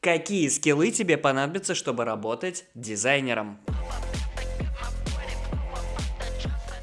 Какие скиллы тебе понадобятся, чтобы работать дизайнером?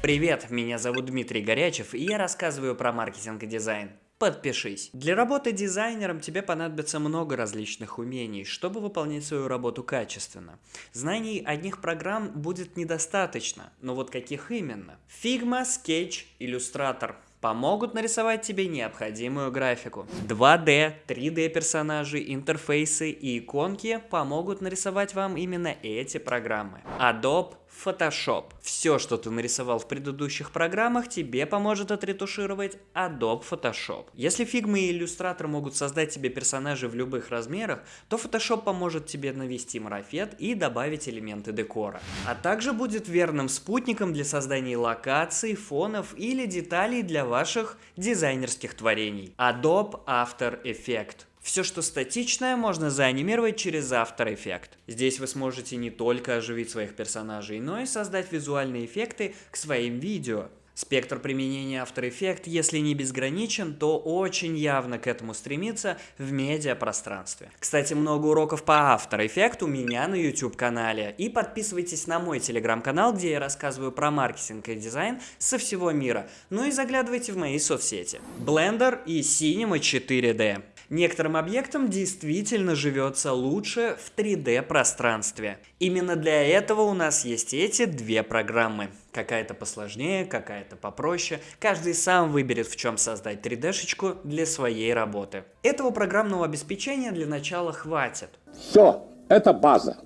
Привет, меня зовут Дмитрий Горячев, и я рассказываю про маркетинг и дизайн. Подпишись. Для работы дизайнером тебе понадобится много различных умений, чтобы выполнять свою работу качественно. Знаний одних программ будет недостаточно, но вот каких именно? Figma, Sketch, Illustrator – помогут нарисовать тебе необходимую графику. 2D, 3D персонажи, интерфейсы и иконки помогут нарисовать вам именно эти программы. Adobe Photoshop. Все, что ты нарисовал в предыдущих программах, тебе поможет отретушировать Adobe Photoshop. Если Figma и Illustrator могут создать тебе персонажей в любых размерах, то Photoshop поможет тебе навести марафет и добавить элементы декора. А также будет верным спутником для создания локаций, фонов или деталей для ваших дизайнерских творений. Adobe After Effects. Все, что статичное, можно заанимировать через After Effects. Здесь вы сможете не только оживить своих персонажей, но и создать визуальные эффекты к своим видео. Спектр применения After Effects, если не безграничен, то очень явно к этому стремится в медиапространстве. Кстати, много уроков по After Effects у меня на YouTube-канале. И подписывайтесь на мой телеграм-канал, где я рассказываю про маркетинг и дизайн со всего мира. Ну и заглядывайте в мои соцсети. Blender и Cinema 4D. Некоторым объектам действительно живется лучше в 3D пространстве. Именно для этого у нас есть эти две программы. Какая-то посложнее, какая-то попроще. Каждый сам выберет, в чем создать 3D-шечку для своей работы. Этого программного обеспечения для начала хватит. Все, это база.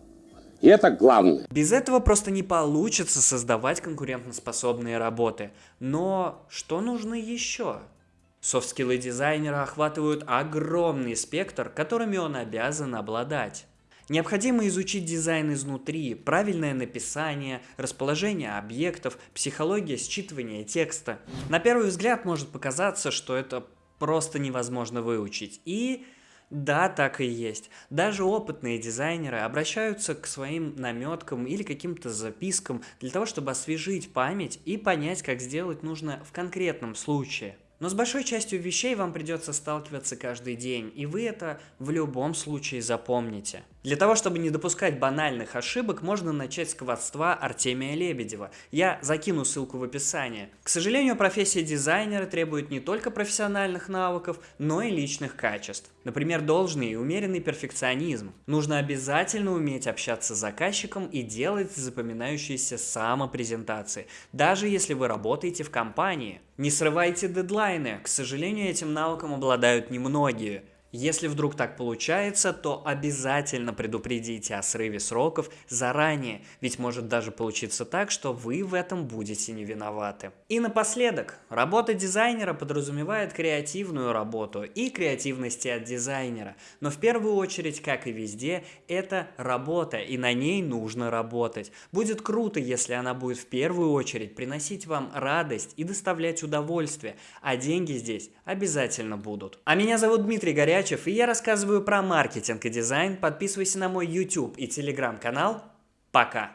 И это главное. Без этого просто не получится создавать конкурентоспособные работы. Но что нужно еще? Софт-скиллы дизайнера охватывают огромный спектр, которыми он обязан обладать. Необходимо изучить дизайн изнутри, правильное написание, расположение объектов, психология считывания текста. На первый взгляд может показаться, что это просто невозможно выучить. И да, так и есть. Даже опытные дизайнеры обращаются к своим наметкам или каким-то запискам для того, чтобы освежить память и понять, как сделать нужно в конкретном случае. Но с большой частью вещей вам придется сталкиваться каждый день, и вы это в любом случае запомните. Для того, чтобы не допускать банальных ошибок, можно начать с квадства Артемия Лебедева. Я закину ссылку в описании. К сожалению, профессия дизайнера требует не только профессиональных навыков, но и личных качеств. Например, должный и умеренный перфекционизм. Нужно обязательно уметь общаться с заказчиком и делать запоминающиеся самопрезентации, даже если вы работаете в компании. Не срывайте дедлайны, к сожалению, этим навыком обладают немногие. Если вдруг так получается, то обязательно предупредите о срыве сроков заранее, ведь может даже получиться так, что вы в этом будете не виноваты. И напоследок, работа дизайнера подразумевает креативную работу и креативности от дизайнера, но в первую очередь, как и везде, это работа, и на ней нужно работать. Будет круто, если она будет в первую очередь приносить вам радость и доставлять удовольствие, а деньги здесь обязательно будут. А меня зовут Дмитрий Горячий, Горячев, и я рассказываю про маркетинг и дизайн. Подписывайся на мой YouTube и Telegram канал. Пока!